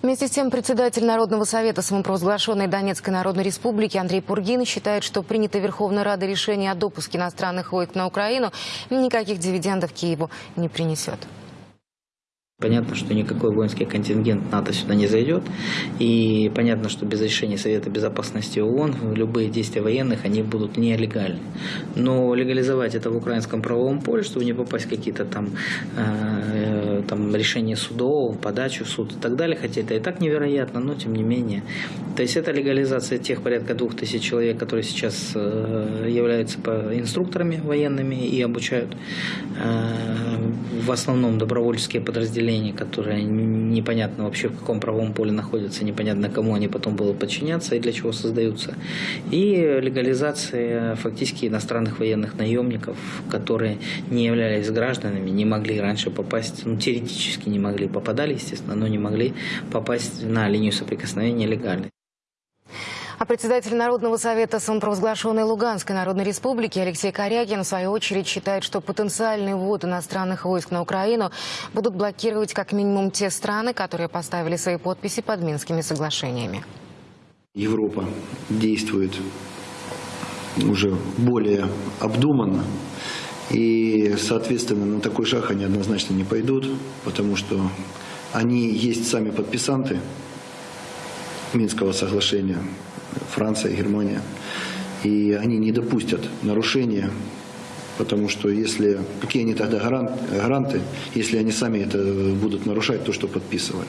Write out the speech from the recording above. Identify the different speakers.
Speaker 1: Вместе с тем, председатель Народного совета самопровозглашенной Донецкой Народной Республики Андрей Пургин считает, что принятое Верховной Радой решение о допуске иностранных войск на Украину никаких дивидендов Киеву не принесет.
Speaker 2: Понятно, что никакой воинский контингент НАТО сюда не зайдет. И понятно, что без решения Совета Безопасности ООН любые действия военных, они будут нелегальны. Но легализовать это в украинском правовом поле, чтобы не попасть какие-то там, э, там решения судов, подачу в суд и так далее, хотя это и так невероятно, но тем не менее. То есть это легализация тех порядка двух тысяч человек, которые сейчас э, являются инструкторами военными и обучают э, в основном добровольческие подразделения подразделений, которые непонятно вообще в каком правом поле находятся, непонятно кому они потом будут подчиняться и для чего создаются. И легализация фактически иностранных военных наемников, которые не являлись гражданами, не могли раньше попасть, ну теоретически не могли, попадали, естественно, но не могли попасть на линию соприкосновения легально.
Speaker 1: А председатель Народного совета самопровозглашенной Луганской Народной Республики Алексей Корякин в свою очередь считает, что потенциальный ввод иностранных войск на Украину будут блокировать как минимум те страны, которые поставили свои подписи под Минскими соглашениями.
Speaker 3: Европа действует уже более обдуманно. И, соответственно, на такой шаг они однозначно не пойдут, потому что они есть сами подписанты Минского соглашения. Франция, Германия. И они не допустят нарушения, потому что если, какие они тогда гаранты, если они сами это будут нарушать, то, что подписывали.